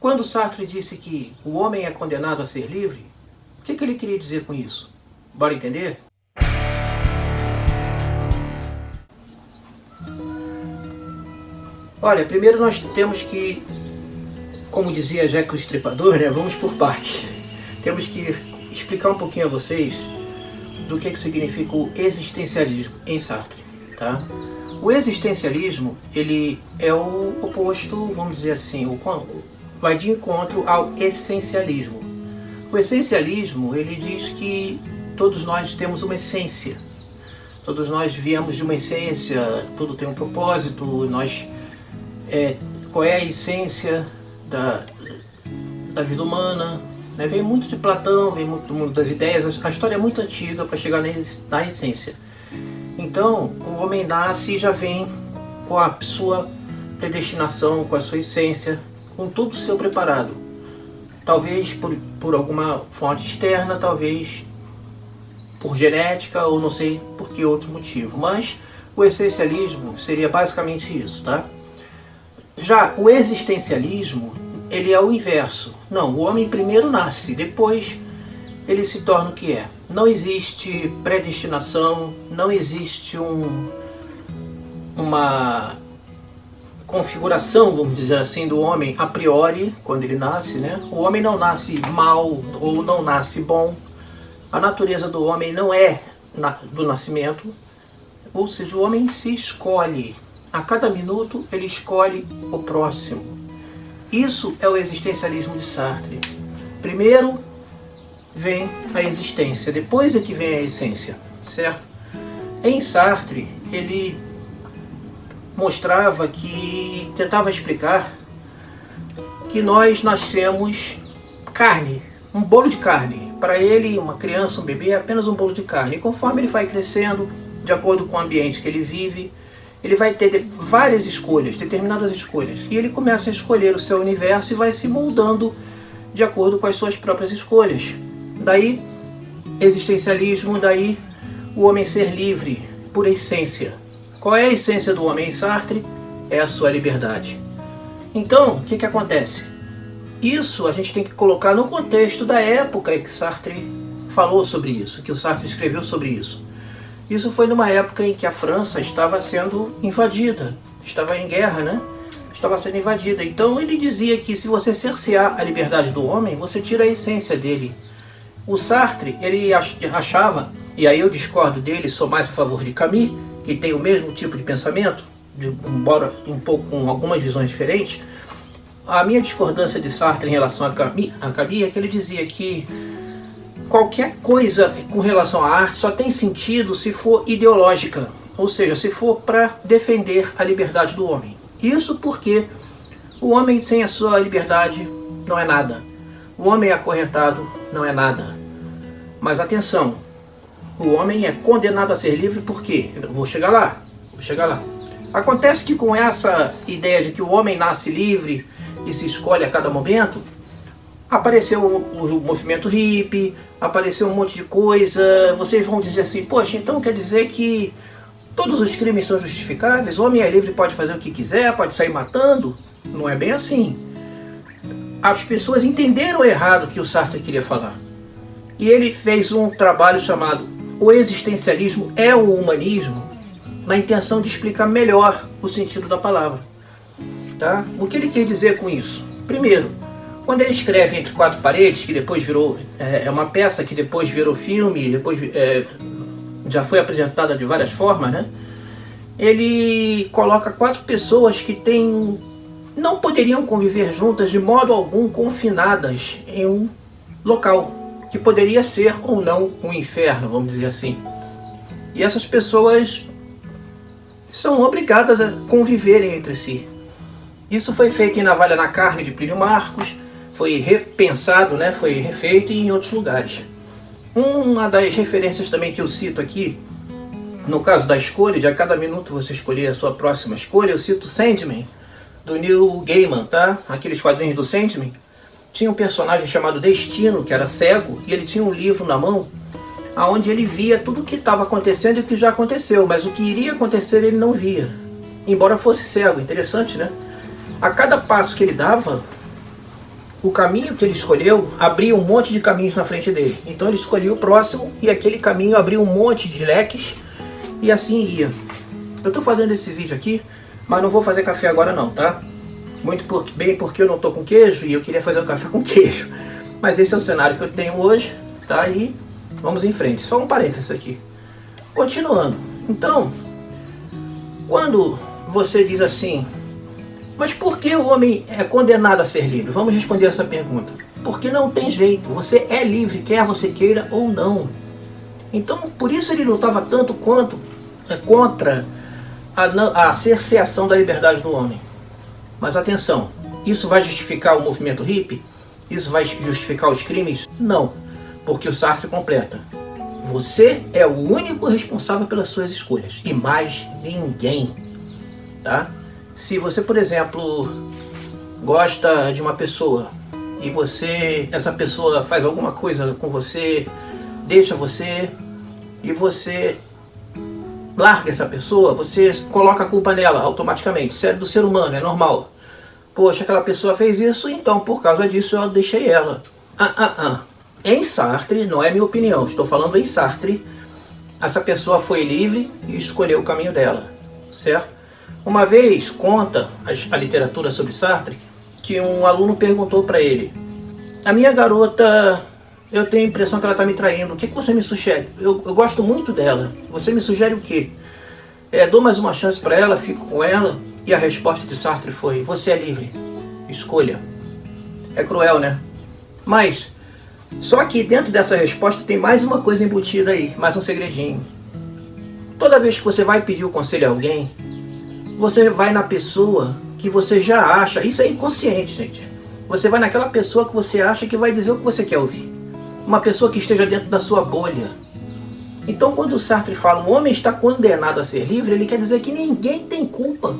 Quando Sartre disse que o homem é condenado a ser livre, o que, que ele queria dizer com isso? Bora entender? Olha, primeiro nós temos que, como dizia Jack o Estripador, né, vamos por partes. Temos que explicar um pouquinho a vocês do que, que significa o existencialismo em Sartre. Tá? O existencialismo ele é o oposto, vamos dizer assim, o, vai de encontro ao essencialismo. O essencialismo ele diz que todos nós temos uma essência. Todos nós viemos de uma essência, tudo tem um propósito, nós é, qual é a essência da, da vida humana. Né? Vem muito de Platão, vem muito do mundo das ideias, a história é muito antiga para chegar na essência. Então, o homem nasce e já vem com a sua predestinação, com a sua essência, com tudo seu preparado. Talvez por, por alguma fonte externa, talvez por genética ou não sei por que outro motivo. Mas o essencialismo seria basicamente isso, tá? Já o existencialismo, ele é o inverso. Não, o homem primeiro nasce, depois ele se torna o que é. Não existe predestinação, não existe um, uma configuração, vamos dizer assim, do homem a priori, quando ele nasce, né? O homem não nasce mal ou não nasce bom. A natureza do homem não é do nascimento, ou seja, o homem se escolhe a cada minuto ele escolhe o próximo. Isso é o existencialismo de Sartre. Primeiro vem a existência, depois é que vem a essência, certo? Em Sartre, ele mostrava que, tentava explicar que nós nascemos carne, um bolo de carne. Para ele, uma criança, um bebê, é apenas um bolo de carne. E conforme ele vai crescendo, de acordo com o ambiente que ele vive, ele vai ter várias escolhas, determinadas escolhas. E ele começa a escolher o seu universo e vai se moldando de acordo com as suas próprias escolhas. Daí, existencialismo, daí o homem ser livre, por essência. Qual é a essência do homem em Sartre? É a sua liberdade. Então, o que, que acontece? Isso a gente tem que colocar no contexto da época em que Sartre falou sobre isso, que o Sartre escreveu sobre isso. Isso foi numa época em que a França estava sendo invadida, estava em guerra, né? Estava sendo invadida. Então ele dizia que se você cercear a liberdade do homem, você tira a essência dele. O Sartre, ele achava, e aí eu discordo dele, sou mais a favor de Camus, que tem o mesmo tipo de pensamento, de, embora um pouco com algumas visões diferentes. A minha discordância de Sartre em relação a Camus, a Camus é que ele dizia que qualquer coisa com relação à arte só tem sentido se for ideológica, ou seja, se for para defender a liberdade do homem. Isso porque o homem sem a sua liberdade não é nada. O homem acorrentado não é nada. Mas atenção, o homem é condenado a ser livre por quê? Eu vou chegar lá, vou chegar lá. Acontece que com essa ideia de que o homem nasce livre e se escolhe a cada momento, apareceu o, o movimento hippie, apareceu um monte de coisa, vocês vão dizer assim, poxa, então quer dizer que todos os crimes são justificáveis, o homem é livre, pode fazer o que quiser, pode sair matando? Não é bem assim. As pessoas entenderam errado o que o Sartre queria falar. E ele fez um trabalho chamado O Existencialismo é o Humanismo, na intenção de explicar melhor o sentido da palavra. Tá? O que ele quer dizer com isso? Primeiro, quando ele escreve Entre Quatro Paredes, que depois virou, é, é uma peça que depois virou filme, depois é, já foi apresentada de várias formas, né? Ele coloca quatro pessoas que têm, não poderiam conviver juntas de modo algum confinadas em um local, que poderia ser ou não um inferno, vamos dizer assim. E essas pessoas são obrigadas a conviverem entre si. Isso foi feito em Navalha na Carne, de Plínio Marcos, foi repensado, né, foi refeito em outros lugares. Uma das referências também que eu cito aqui, no caso da escolha, de a cada minuto você escolher a sua próxima escolha, eu cito Sandman, do Neil Gaiman, tá? Aqueles quadrinhos do Sandman. Tinha um personagem chamado Destino, que era cego, e ele tinha um livro na mão, onde ele via tudo o que estava acontecendo e o que já aconteceu, mas o que iria acontecer ele não via, embora fosse cego. Interessante, né? A cada passo que ele dava, o caminho que ele escolheu abria um monte de caminhos na frente dele. Então ele escolheu o próximo e aquele caminho abriu um monte de leques e assim ia. Eu estou fazendo esse vídeo aqui, mas não vou fazer café agora não, tá? Muito por, bem porque eu não estou com queijo e eu queria fazer um café com queijo. Mas esse é o cenário que eu tenho hoje, tá? E vamos em frente. Só um parênteses aqui. Continuando. Então, quando você diz assim, mas por que o homem é condenado a ser livre? Vamos responder essa pergunta. Porque não tem jeito, você é livre, quer você queira ou não. Então, por isso ele lutava tanto quanto é, contra a, a cerceação da liberdade do homem. Mas atenção, isso vai justificar o movimento hippie? Isso vai justificar os crimes? Não, porque o Sartre completa. Você é o único responsável pelas suas escolhas e mais ninguém, tá? Se você, por exemplo, gosta de uma pessoa e você, essa pessoa faz alguma coisa com você, deixa você e você larga essa pessoa, você coloca a culpa nela automaticamente. Isso é do ser humano, é normal. Poxa, aquela pessoa fez isso, então por causa disso eu deixei ela. Ah, ah, ah. Em Sartre, não é minha opinião, estou falando em Sartre, essa pessoa foi livre e escolheu o caminho dela, certo? Uma vez conta a, literatura sobre Sartre que um aluno perguntou para ele: A minha garota, eu tenho a impressão que ela está me traindo, o que, que você me sugere? Eu, eu gosto muito dela, você me sugere o quê? É, dou mais uma chance para ela, fico com ela. E a resposta de Sartre foi: Você é livre, escolha. É cruel, né? Mas só que dentro dessa resposta tem mais uma coisa embutida aí, mais um segredinho. Toda vez que você vai pedir o conselho a alguém, você vai na pessoa que você já acha, isso é inconsciente, gente. Você vai naquela pessoa que você acha que vai dizer o que você quer ouvir. Uma pessoa que esteja dentro da sua bolha. Então quando o Sartre fala o homem está condenado a ser livre, ele quer dizer que ninguém tem culpa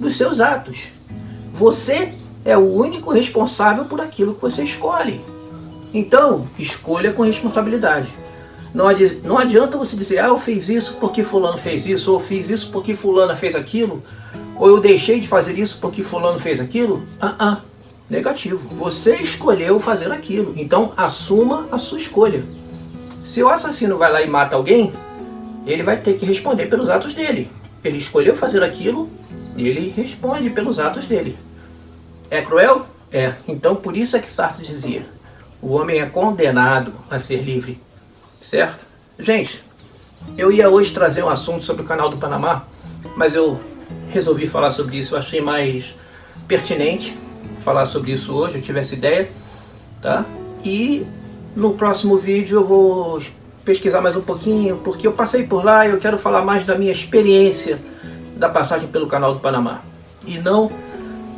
dos seus atos. Você é o único responsável por aquilo que você escolhe. Então, escolha com responsabilidade. Não, adi não adianta você dizer, ah, eu fiz isso porque fulano fez isso, ou eu fiz isso porque fulana fez aquilo, ou eu deixei de fazer isso porque fulano fez aquilo. Ah, ah, negativo. Você escolheu fazer aquilo, então assuma a sua escolha. Se o assassino vai lá e mata alguém, ele vai ter que responder pelos atos dele. Ele escolheu fazer aquilo, e ele responde pelos atos dele. É cruel? É. Então por isso é que Sartre dizia, o homem é condenado a ser livre, certo? Gente, eu ia hoje trazer um assunto sobre o canal do Panamá, mas eu resolvi falar sobre isso, eu achei mais pertinente falar sobre isso hoje, eu tive essa ideia, tá? E no próximo vídeo eu vou pesquisar mais um pouquinho, porque eu passei por lá e eu quero falar mais da minha experiência da passagem pelo canal do Panamá, e não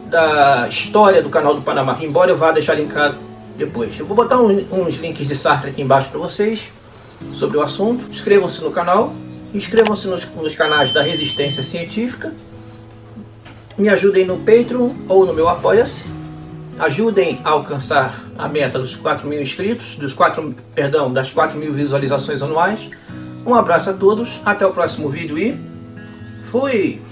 da história do canal do Panamá, embora eu vá deixar linkado depois. Eu vou botar uns links de Sartre aqui embaixo para vocês sobre o assunto. Inscrevam-se no canal, inscrevam-se nos, nos canais da Resistência Científica. Me ajudem no Patreon ou no meu Apoia-se. Ajudem a alcançar a meta dos 4 mil inscritos, dos 4, perdão, das 4 mil visualizações anuais. Um abraço a todos, até o próximo vídeo e fui!